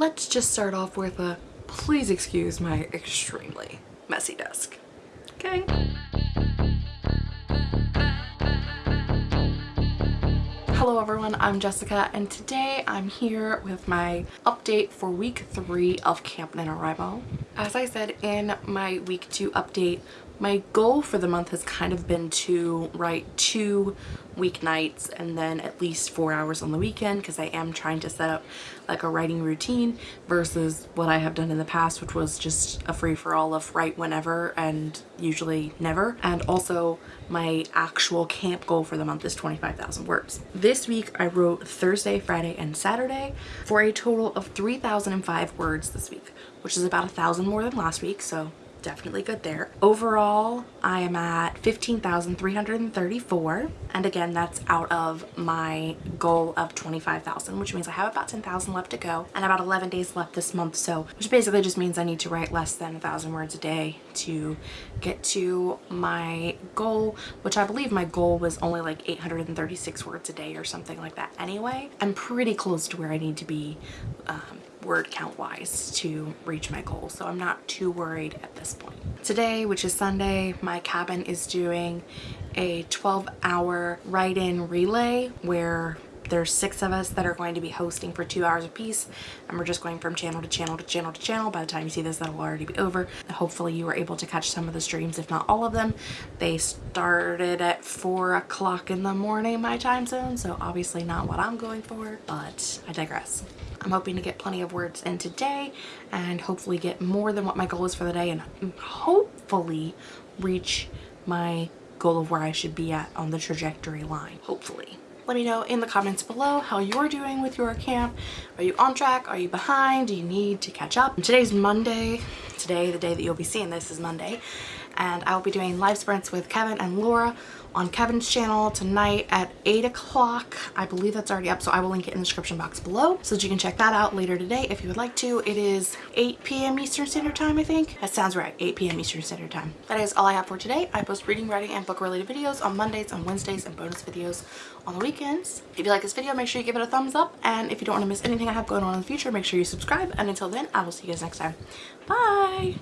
let's just start off with a please excuse my extremely messy desk. Okay? Hello everyone, I'm Jessica and today I'm here with my update for week three of Camp NaNoWriMo. As I said in my week two update, my goal for the month has kind of been to write two weeknights and then at least four hours on the weekend because I am trying to set up like a writing routine versus what I have done in the past which was just a free-for-all of write whenever and usually never and also my actual camp goal for the month is 25,000 words. This week I wrote Thursday, Friday, and Saturday for a total of 3,005 words this week which is about a thousand more than last week so definitely good there. Overall, I am at 15,334 and again that's out of my goal of 25,000 which means I have about 10,000 left to go and about 11 days left this month so which basically just means I need to write less than a thousand words a day to get to my goal which I believe my goal was only like 836 words a day or something like that anyway. I'm pretty close to where I need to be um, word count wise to reach my goal so I'm not too worried at this point. Today which is Sunday my cabin is doing a 12 hour write-in relay where there's six of us that are going to be hosting for two hours a piece and we're just going from channel to channel to channel to channel. By the time you see this that'll already be over. Hopefully you were able to catch some of the streams if not all of them. They started at four o'clock in the morning my time zone so obviously not what i'm going for but i digress. I'm hoping to get plenty of words in today and hopefully get more than what my goal is for the day and hopefully reach my goal of where I should be at on the trajectory line, hopefully. Let me know in the comments below how you're doing with your camp. Are you on track? Are you behind? Do you need to catch up? Today's Monday. Today, the day that you'll be seeing this is Monday. And I'll be doing live sprints with Kevin and Laura on Kevin's channel tonight at 8 o'clock. I believe that's already up, so I will link it in the description box below so that you can check that out later today if you would like to. It is 8 p.m. Eastern Standard Time, I think. That sounds right, 8 p.m. Eastern Standard Time. That is all I have for today. I post reading, writing, and book-related videos on Mondays, on Wednesdays, and bonus videos on the weekends. If you like this video, make sure you give it a thumbs up, and if you don't want to miss anything I have going on in the future, make sure you subscribe, and until then, I will see you guys next time. Bye!